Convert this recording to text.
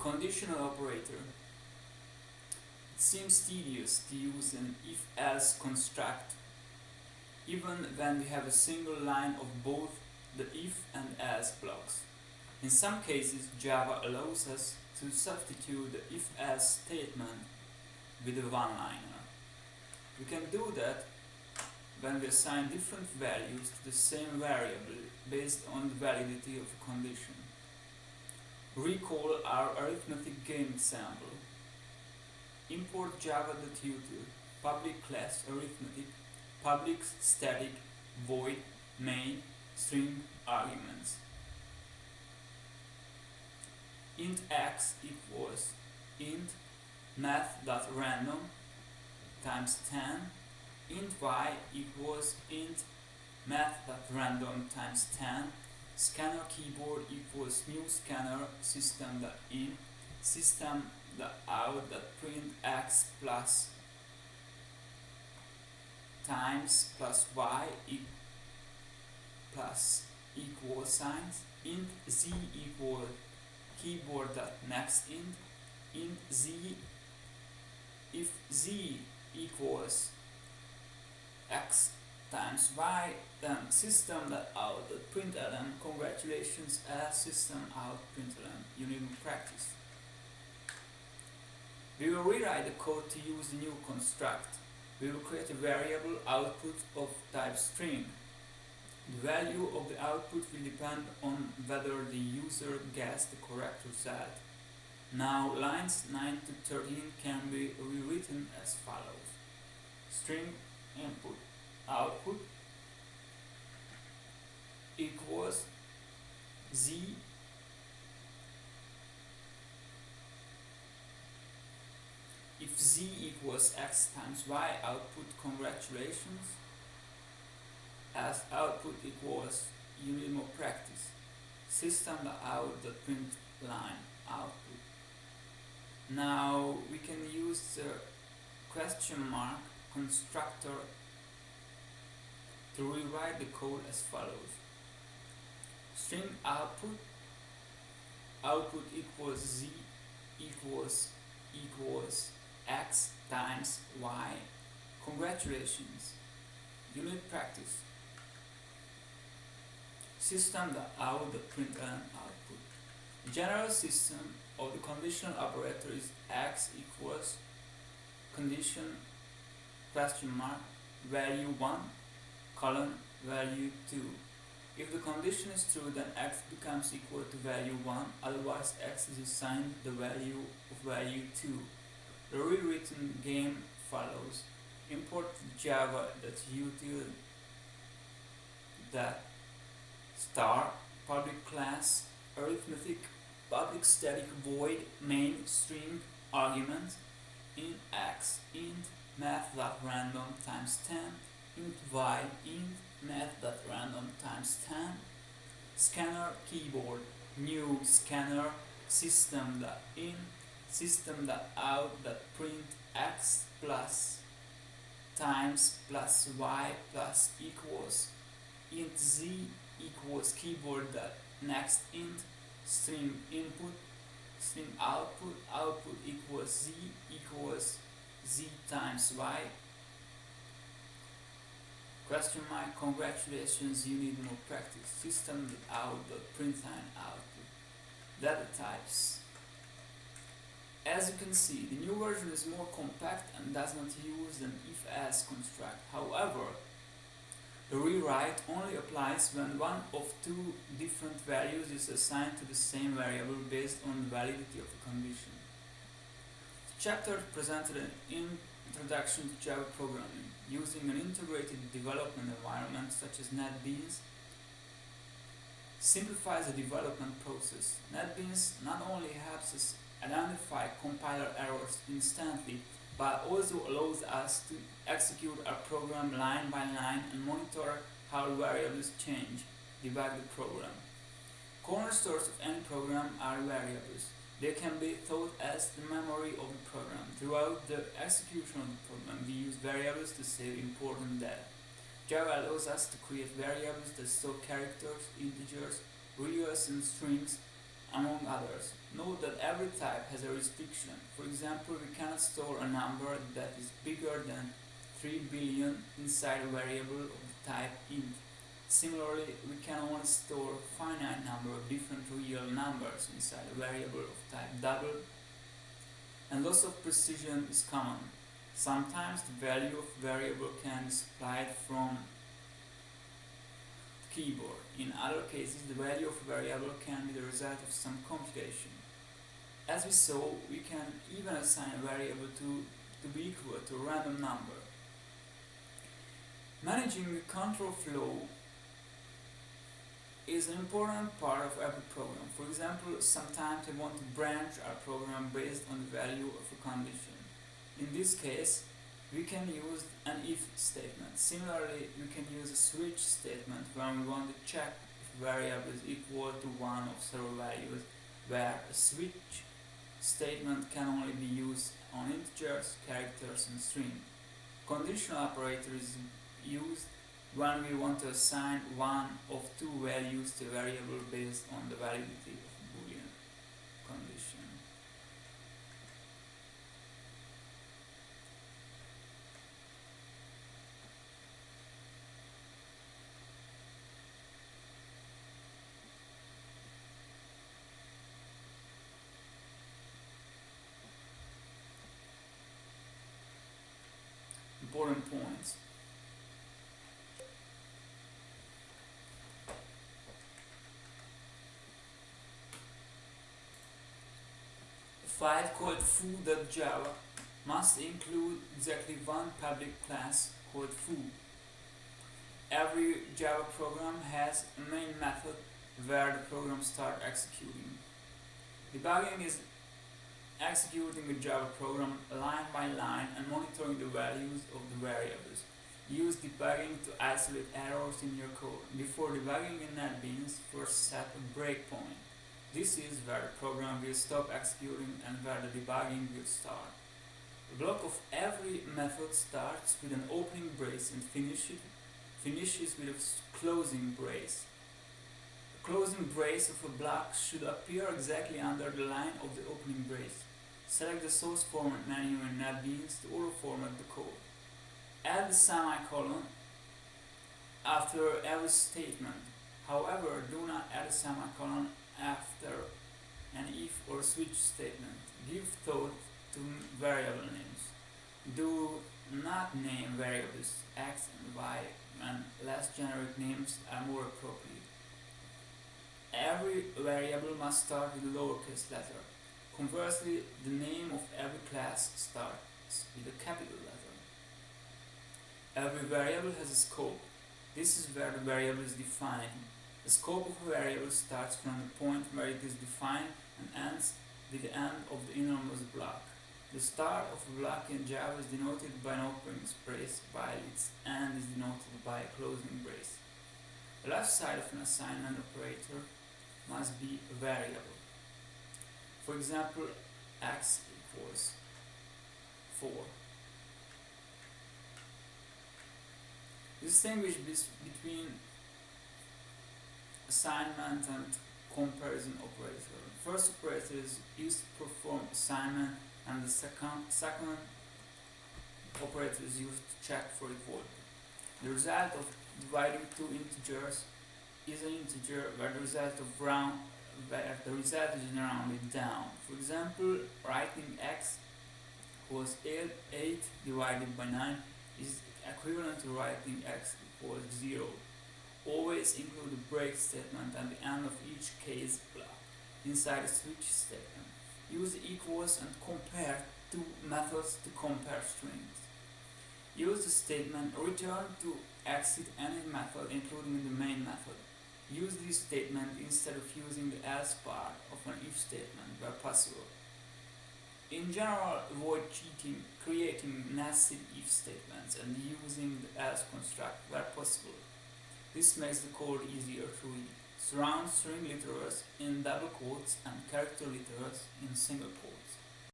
conditional operator. It seems tedious to use an if-else construct even when we have a single line of both the if and else blocks. In some cases Java allows us to substitute the if-else statement with a one-liner. We can do that when we assign different values to the same variable based on the validity of a condition. Recall our arithmetic game example. Import java.util public class arithmetic public static void main string arguments. int x equals int math.random times 10 int y equals int math.random times 10 scanner keyboard equals new scanner system dot in system dot out system.in system.out.print x plus times plus y e plus equal signs. Int z equal keyboard dot next int. Int z if z equals x times y then system that out that println congratulations as system out println you need to practice. We will rewrite the code to use the new construct. We will create a variable output of type string. The value of the output will depend on whether the user guessed the correct result. Now lines 9 to 13 can be rewritten as follows. String input output equals z if z equals x times y output congratulations as output equals you need more practice. System out the print line output. Now we can use the question mark constructor to rewrite the code as follows. String output output equals z equals equals x times y. Congratulations, you need practice system out the output. The general system of the conditional operator is x equals condition question mark value 1 colon value 2. If the condition is true then x becomes equal to value 1 otherwise x is assigned the value of value 2. The rewritten game follows. Import java.util that star public class arithmetic public static void main string argument in x int math.random times 10 int y int math.random times 10 scanner keyboard new scanner system.in system.out.print x plus times plus y plus equals int z equals keyboard next int string input string output output equals z equals z times y question mark congratulations you need more practice. System out dot println output data types. As you can see the new version is more compact and does not use an if-else construct however the rewrite only applies when one of two different values is assigned to the same variable based on the validity of a condition. The chapter presented an introduction to Java programming using an integrated development environment such as NetBeans simplifies the development process. NetBeans not only helps us identify compiler errors instantly but also allows us to execute our program line by line and monitor how variables change, debug the program. Cornerstones of any program are variables. They can be thought as the memory of the program. Throughout the execution of the program, we use variables to save important data. Java allows us to create variables that store characters, integers, values and strings among others. Note that every type has a restriction. For example, we cannot store a number that is bigger than 3 billion inside a variable of the type int. Similarly, we can only store finite number of different real numbers inside a variable of type double, and loss of precision is common. Sometimes the value of variable can be supplied from the keyboard. In other cases, the value of a variable can be the result of some computation. As we saw, we can even assign a variable to, to be equal to a random number. Managing the control flow is an important part of every program. For example, sometimes we want to branch our program based on the value of a condition. In this case, we can use an if statement. Similarly, we can use a switch statement when we want to check if a variable is equal to one of several values, where a switch statement can only be used on integers, characters, and string. Conditional operator is used when we want to assign one of two values to a variable based on the validity of boolean condition. Important points. File called foo.java must include exactly one public class called foo. Every Java program has a main method where the program starts executing. Debugging is executing a Java program line by line and monitoring the values of the variables. Use debugging to isolate errors in your code. Before debugging in NetBeans, first set a breakpoint. This is where the program will stop executing and where the debugging will start. The block of every method starts with an opening brace and finishes, finishes with a closing brace. The closing brace of a block should appear exactly under the line of the opening brace. Select the source format menu in NetBeans to auto-format the code. Add the semicolon after every statement. However, do not add a semicolon after an if or switch statement. Give thought to variable names. Do not name variables x and y when less generic names are more appropriate. Every variable must start with a lowercase letter. Conversely, the name of every class starts with a capital letter. Every variable has a scope. This is where the variable is defined. The scope of a variable starts from the point where it is defined and ends with the end of the innermost block. The start of a block in Java is denoted by an opening brace, while its end is denoted by a closing brace. The left side of an assignment operator must be a variable. For example, x equals 4. Distinguish between assignment and comparison operator. First operator is used to perform assignment and the second, second operator is used to check for equality. The result of dividing two integers is an integer where the result of round where the result is rounded down. For example, writing x equals 8 divided by 9 is equivalent to writing x equals 0 always include a break statement at the end of each case block inside a switch statement. Use equals and compare two methods to compare strings. Use the statement return to exit any method including the main method. Use this statement instead of using the else part of an if statement where possible. In general, avoid cheating, creating nested if statements and using the else construct where possible. This makes the code easier to read. Surround string literals in double quotes and character literals in single quotes.